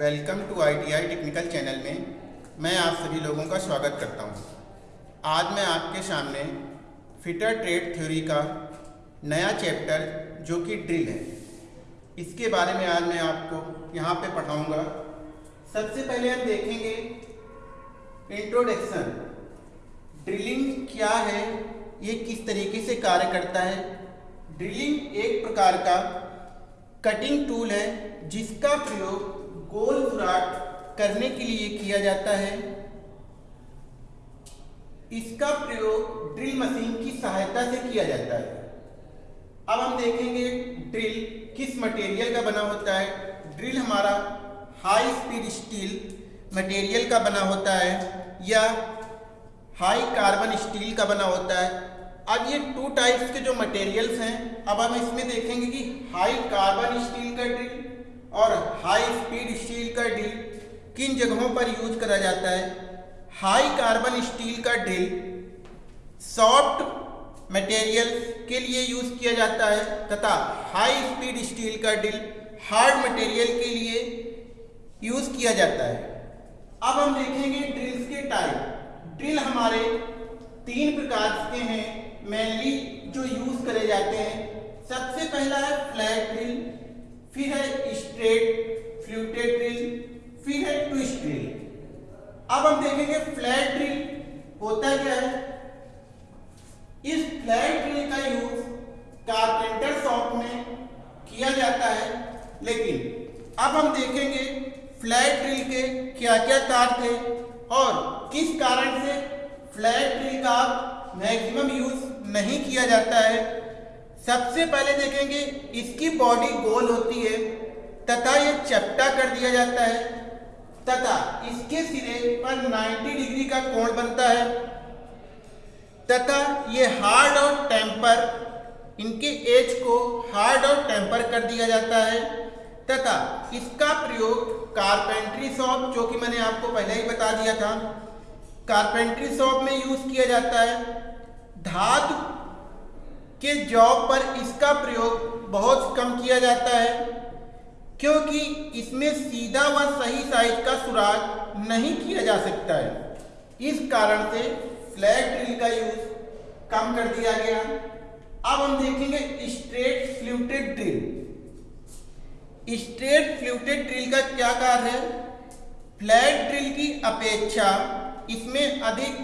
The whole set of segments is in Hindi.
Welcome to ITI technical channel में मैं आप सभी लोगों का स्वागत करता हूँ। आज मैं आपके सामने फिटर ट्रेड थ्योरी का नया चैप्टर जो कि ड्रिल है। इसके बारे में आज मैं आपको यहाँ पे पढ़ाऊँगा। सबसे पहले हम देखेंगे इंट्रोडक्शन ड्रिलिंग क्या है? ये किस तरीके से कार्य करता है? ड्रिलिंग एक प्रकार का कटिंग टूल है जिसका प्रयोग गोल सुराख करने के लिए किया जाता है। इसका प्रयोग ड्रिल मशीन की सहायता से किया जाता है। अब हम देखेंगे ड्रिल किस मटेरियल का बना होता है। ड्रिल हमारा हाई स्पीड स्टील मटेरियल का बना होता है या हाई कार्बन स्टील का बना होता है। अब ये टू टाइप्स के जो मटेरियल्स हैं, अब हम इसमें देखेंगे कि हाई कार्बन स्टील का ड्रिल और हाई स्पीड स्टील का ड्रिल किन जगहों पर यूज़ करा जाता है? हाई कार्बन स्टील का ड्रिल सॉफ्ट मटेरियल के लिए यूज़ किया जाता है तथा हाई स्पीड स्टील का ड्रिल हार्ड मटेरियल के लिए यूज़ किया जाता है। अब हम देखेंगे ड्रिल्स के टाइप ड्रिल हमारे तीन प्रकार के हैं मेनली जो यूज़ करे जाते हैं। सबसे पहला है फ्लैट ड्रिल फिर है स्ट्रेट फ्लूटेड ड्रिल, फिर है ट्विस्ट ड्रिल। अब हम देखेंगे फ्लैट ड्रिल होता क्या है? इस फ्लैट ड्रिल का यूज़ कारपेंटर शॉप में किया जाता है, लेकिन अब हम देखेंगे फ्लैट ड्रिल के क्या क्या तार थे और किस कारण से फ्लैट ड्रिल का मैक्सिमम यूज़ नहीं किया जाता है। सबसे पहले देखेंगे इसकी बॉडी गोल होती है, तथा ये चपटा कर दिया जाता है, तथा इसके सिरे पर 90 डिग्री का कोण बनता है, तथा ये हार्ड और टेम्पर इनके एज को हार्ड और टेम्पर कर दिया जाता है, तथा इसका प्रयोग कारपेंट्री शॉप जो कि मैंने आपको पहले ही बता दिया था कारपेंट्री शॉप में यूज़ किया जाता है, धातु के जॉब पर इसका प्रयोग बहुत कम किया जाता है, क्योंकि इसमें सीधा व सही साइज़ का सुराग नहीं किया जा सकता है। इस कारण से फ्लैट ड्रिल का यूज़ कम कर दिया गया। अब हम देखेंगे straight fluted drill straight fluted drill का क्या कार्य है? फ्लैट ड्रिल की अपेक्षा इसमें अधिक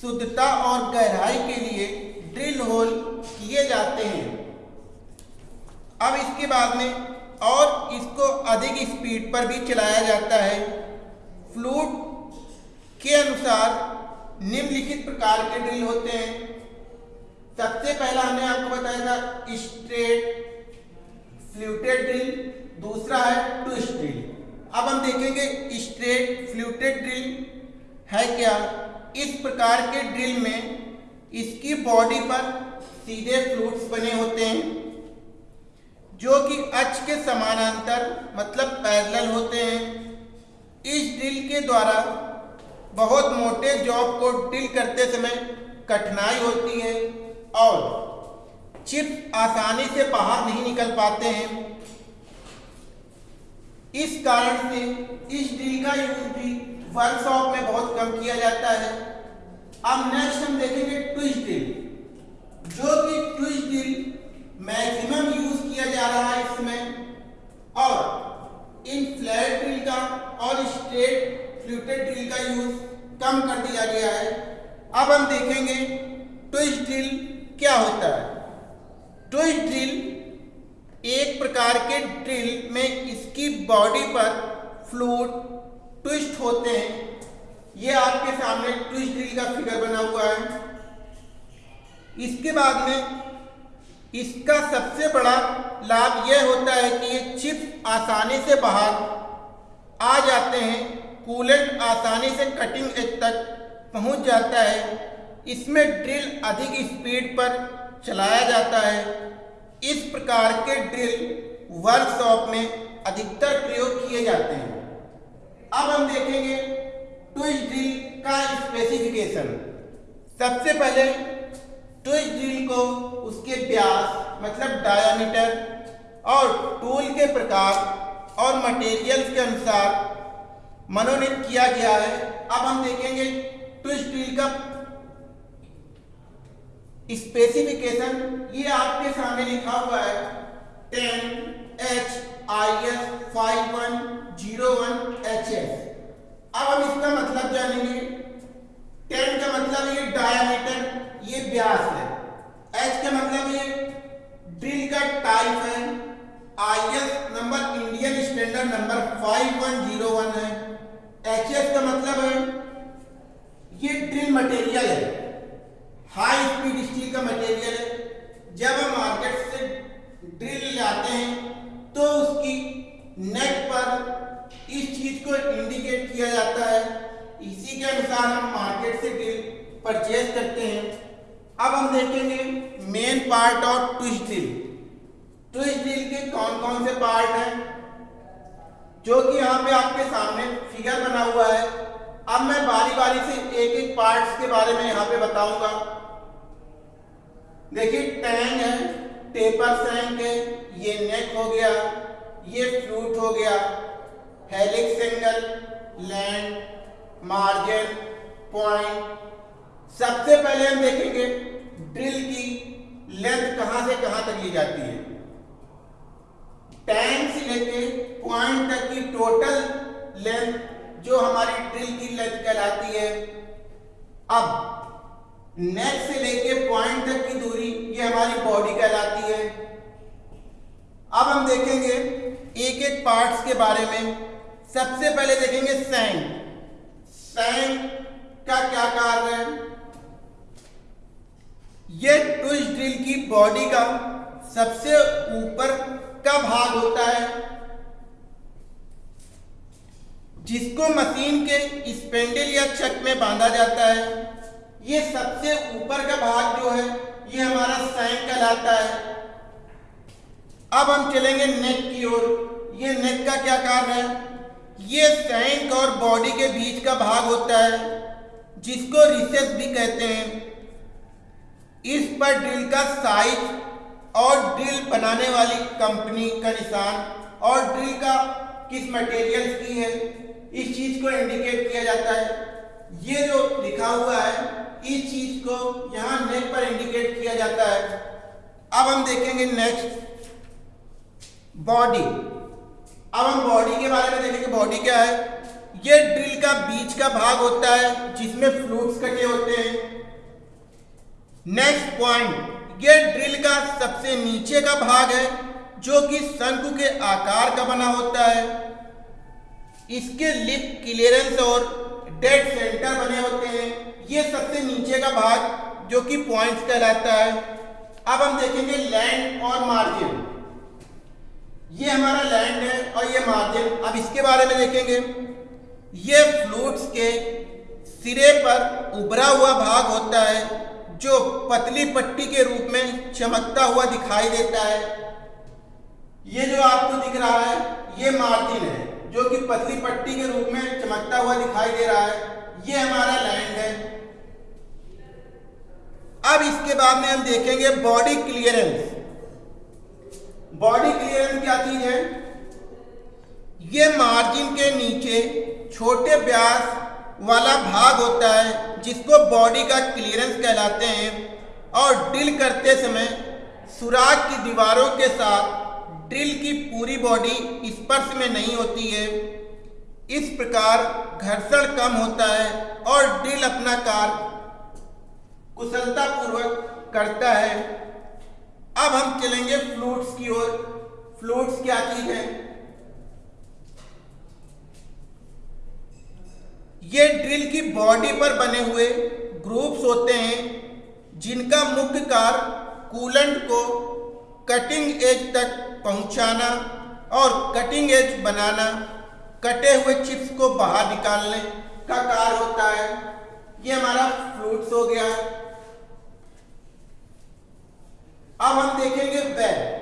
शुद्धता और गहराई के लिए ड्रिल होल किए जाते हैं। अब इसके बाद में और इसको अधिक स्पीड पर भी चलाया जाता है। फ्लूट के अनुसार निम्नलिखित प्रकार के ड्रिल होते हैं। सबसे पहला हमने आपको बताया था, स्ट्रेट फ्लूटेड ड्रिल, दूसरा है ट्विस्ट ड्रिल। अब हम देखेंगे स्ट्रेट फ्लूटेड ड्रिल है क्या। इस प्रकार के ड्रिल में इसकी बॉडी पर सीधे फ्लूट्स बने होते हैं, जो कि अक्ष के समानांतर मतलब पैरेलल होते हैं। इस ड्रिल के द्वारा बहुत मोटे जॉब को ड्रिल करते समय कठिनाई होती है और चिप आसानी से बाहर नहीं निकल पाते हैं। इस कारण से इस ड्रिल का यूज़ भी वर्कशॉप में बहुत कम किया जाता है। अब नेक्स्ट हम देखेंगे ट्विस्ट ड्रिल जो कि ट्विस्ट ड्रिल मैक्सिमम यूज़ किया जा रहा है इसमें। और इन फ्लैट ड्रिल का और स्ट्रेट फ्लूटेड ड्रिल का यूज़ कम कर दिया गया है। अब हम देखेंगे ट्विस्ट ड्रिल क्या होता है। ट्विस्ट ड्रिल एक प्रकार के ड्रिल में इसकी बॉडी पर फ्लूट ट्विस्ट होते हैं। ये आपके सामने ट्विस्ट ड्रिल का फिगर बना हुआ है। इसके बाद में इसका सबसे बड़ा लाभ यह होता है कि ये चिप आसानी से बाहर आ जाते हैं कूलेंट आसानी से कटिंग एज तक पहुँच जाता है। इसमें ड्रिल अधिक स्पीड पर चलाया जाता है। इस प्रकार के ड्रिल वर्कशॉप में अधिकतर प्रयोग किए जाते हैं। अब हम देखेंगे ट्विस्ट ड्रिल का स्पेसिफिकेशन सबसे पहले ट्विस्ट ड्रिल को उसके व्यास मतलब डायामीटर और टूल के प्रकार और मटेरियल्स के अनुसार मनोनीत किया गया है। अब हम देखेंगे ट्विस्ट ड्रिल का स्पेसिफिकेशन ये आपके सामने लिखा हुआ है। Ten H I S five one zero one H S अब हम इसका मतलब जानेंगे। टेन का मतलब ये डायमीटर ये व्यास है। एच का मतलब ये ड्रिल का टाइप है। I S number Indian standard number five one zero one है। एच एस का मतलब है ये ड्रिल मटेरियल है। हाई स्पीड स्टील का मटेरियल है। जब हम मार्केट से ड्रिल लाते हैं तो उसकी नेक पर को इंडिकेट किया जाता है। इसी के अनुसार हम मार्केट से ड्रिल परचेज करते हैं। अब हम देखेंगे main part of twist drill twist drill के कौन कौन से पार्ट हैं? जो कि यहाँ पे आपके सामने फिगर बना हुआ है। अब मैं बारी बारी से एक एक पार्ट्स के बारे में यहाँ पे बताऊँगा। देखिए टैंग है टेपर सैंक है, ये नेक हो गया, ये फ्लूट हो गया helix angle land margin point सबसे पहले हम देखेंगे ड्रिल की लेंथ कहाँ से कहाँ तक ली जाती है। टैंक से लेके पॉइंट तक की टोटल लेंथ जो हमारी ड्रिल की लेंथ कहलाती है। अब नेक से लेके पॉइंट तक की दूरी ये हमारी बॉडी कहलाती है। अब हम देखेंगे एक एक पार्ट्स के बारे में। सबसे पहले देखेंगे सैंग। सैंग का क्या कार्य है? ये ट्विस्ट ड्रिल की बॉडी का सबसे ऊपर का भाग होता है, जिसको मशीन के स्पेंडल या चक में बांधा जाता है। ये सबसे ऊपर का भाग जो है, ये हमारा सैंक कहलाता है। अब हम चलेंगे नेक की ओर। ये नेक का क्या कार्य है? ये सैंक और बॉडी के बीच का भाग होता है, जिसको रिसेस भी कहते हैं। इस पर ड्रिल का साइज़ और ड्रिल बनाने वाली कंपनी का निशान और ड्रिल का किस मटेरियल की है, इस चीज़ को इंडिकेट किया जाता है। ये जो लिखा हुआ है, इस चीज़ को यहाँ नेक पर इंडिकेट किया जाता है। अब हम देखेंगे नेक्स्ट बॉडी अब हम बॉडी के बारे में देखेंगे बॉडी क्या है? ये ड्रिल का बीच का भाग होता है, जिसमें फ्लूट्स कटे होते हैं। नेक्स्ट पॉइंट ये ड्रिल का सबसे नीचे का भाग है, जो कि शंकु के आकार का बना होता है। इसके लिप क्लियरेंस और डेड सेंटर बने होते हैं। ये सबसे नीचे का भाग, जो कि पॉइंट्स कहलाता है। अब हम देखेंगे लैंड और मार्जिन ये हमारा लैंड है और ये मार्जिन अब इसके बारे में देखेंगे। ये फ्लूट्स के सिरे पर उभरा हुआ भाग होता है, जो पतली पट्टी के रूप में चमकता हुआ दिखाई देता है। ये जो आपको दिख रहा है, ये मार्जिन है, जो कि पतली पट्टी के रूप में चमकता हुआ दिखाई दे रहा है। ये हमारा लैंड है। अब इसके बाद में हम देखेंगे बॉडी क्लियरेंस। बॉडी क्लियरेंस क्या चीज़ है? ये मार्जिन के नीचे छोटे व्यास वाला भाग होता है, जिसको बॉडी का क्लियरेंस कहलाते हैं, और ड्रिल करते समय सुराग की दीवारों के साथ ड्रिल की पूरी बॉडी स्पर्श में नहीं होती है। इस प्रकार घर्षण कम होता है, और ड्रिल अपना कार्य कुशलतापूर्वक करता है। अब हम चलेंगे फ्लूट्स की ओर। फ्लूट्स क्या चीज़ है? ये ड्रिल की बॉडी पर बने हुए ग्रुप्स होते हैं, जिनका मुख्य कार्य कूलेंट को कटिंग एज तक पहुंचाना और कटिंग एज बनाना। कटे हुए चिप्स को बाहर निकालने का कार्य होता है। ये हमारा फ्लूट्स हो गया। अब हम देखेंगे बैग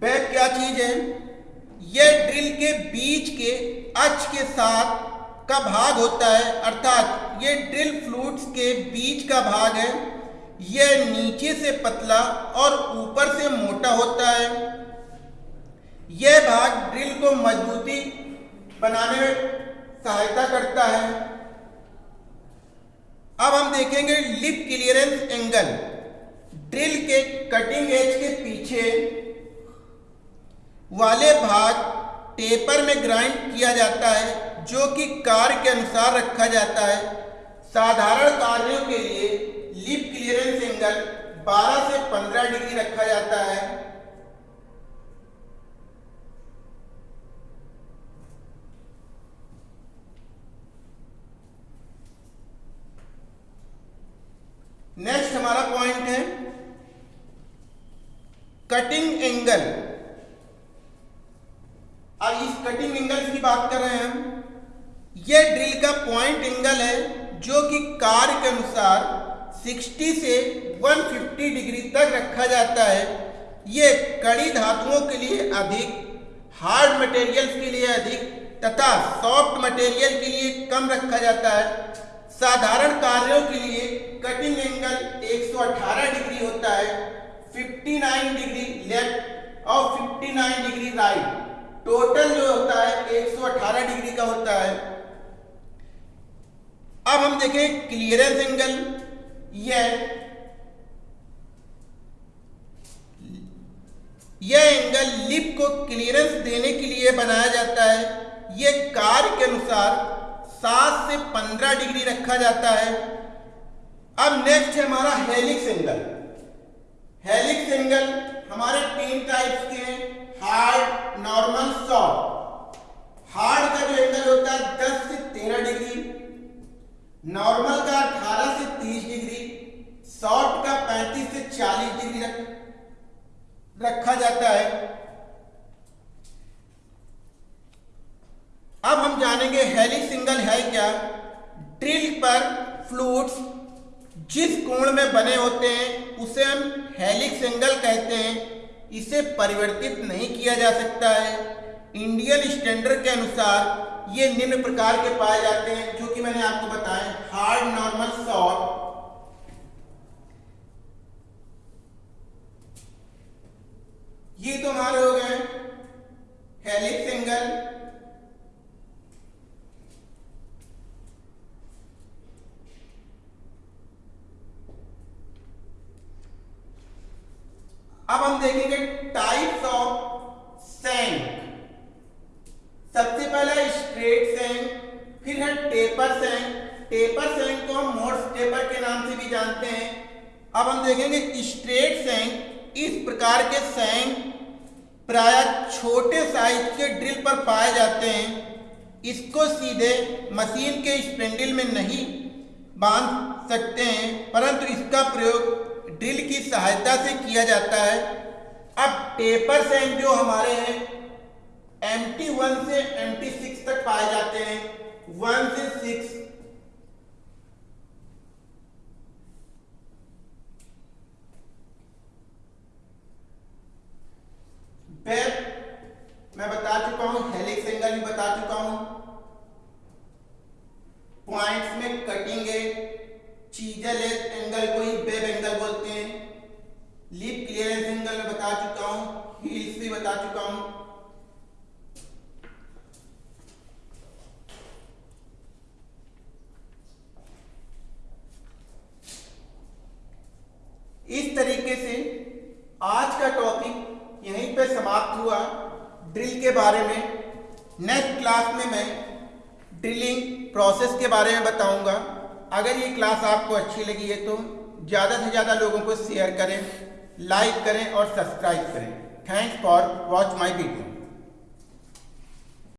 बैग क्या चीज़ है? यह ड्रिल के बीच के अक्ष के साथ का भाग होता है, अर्थात यह ड्रिल फ्लूट्स के बीच का भाग है। यह नीचे से पतला और ऊपर से मोटा होता है। यह भाग ड्रिल को मजबूती बनाने में सहायता करता है। अब हम देखेंगे लिप क्लियरेंस एंगल। ड्रिल के कटिंग एज के पीछे वाले भाग टेपर में ग्राइंड किया जाता है, जो कि कार के अनुसार रखा जाता है। साधारण कार्यों के लिए लिप क्लियरेंस एंगल 12 से 15 डिग्री रखा जाता है। नेक्स्ट हमारा पॉइंट है कटिंग एंगल अब इस कटिंग एंगल की बात कर रहे हैं हम। यह ड्रिल का पॉइंट एंगल है जो कि कार के अनुसार 60 से 150 डिग्री तक रखा जाता है। यह कड़ी धातुओं के लिए अधिक हार्ड मटेरियल्स के लिए अधिक तथा सॉफ्ट मटेरियल के लिए कम रखा जाता है। साधारण कार्यों के लिए कटिंग एंगल 118 डिग्री होता है 59 डिग्री लेफ़्ट और 59 डिग्री राइट। टोटल जो होता है 118 डिग्री का होता है। अब हम देखें क्लियरेंस एंगल। यह यह एंगल लिप को क्लियरेंस देने के लिए बनाया जाता है। यह कार के अनुसार सात से पंद्रह डिग्री रखा जाता है। अब नेक्स्ट है हमारा हेलिक्स एंगल हेलिक्स एंगल हमारे तीन टाइप्स के हैं. हार्ड नॉर्मल सॉफ्ट हार्ड का जो एंगल होता है 10 से 13 डिग्री नॉर्मल का 18 से 30 डिग्री सॉफ्ट का 35 से 40 डिग्री रख, रखा जाता है. अब हम जानेंगे हेलिक्स सिंगल है क्या. ड्रिल पर फ्लूट्स जिस कोण में बने होते हैं, उसे हम हेलिक्स एंगल कहते हैं। इसे परिवर्तित नहीं किया जा सकता है। इंडियन स्टैंडर्ड के अनुसार ये निम्न प्रकार के पाए जाते हैं, जो कि मैंने आपको बताया हार्ड, नॉर्मल, सॉफ्ट। ये तो हमारे हो गए हेलिक्स एंगल अब हम देखेंगे टाइप्स ऑफ़ सेंक सबसे पहला स्ट्रेट सेंक फिर है टेपर सेंक टेपर सेंक को हम मोर्स टेपर के नाम से भी जानते हैं अब हम देखेंगे स्ट्रेट सेंक इस प्रकार के सैंग प्राय छोटे साइज़ के ड्रिल पर पाए जाते हैं। इसको सीधे मशीन के स्पेंडल में नहीं बाँध सकते हैं, परंतु इसका प्रयोग ड्रिल की सहायता से किया जाता है। अब टेपर सैंग जो हमारे हैं एम टी वन से एम टी सिक्स तक पाए जाते हैं। वन से सिक्स मैं बता चुका हूँ हेलिक्स एंगल भी बता चुका हूँ पॉइंट्स में कटिंग है चीजल एंगल को ही वेब एंगल बोलते हैं लिप क्लियरेंस एंगल में बता चुका हूँ हील्स भी बता चुका हूँ इस तरीके से आज का टॉपिक यहीं पे समाप्त हुआ। ड्रिल के बारे में। नेक्स्ट क्लास में मैं ड्रिलिंग प्रोसेस के बारे में बताऊँगा। अगर ये क्लास आपको अच्छी लगी है तो ज़्यादा से ज़्यादा लोगों को शेयर करें लाइक करें और सब्सक्राइब करें। Thanks for watch my video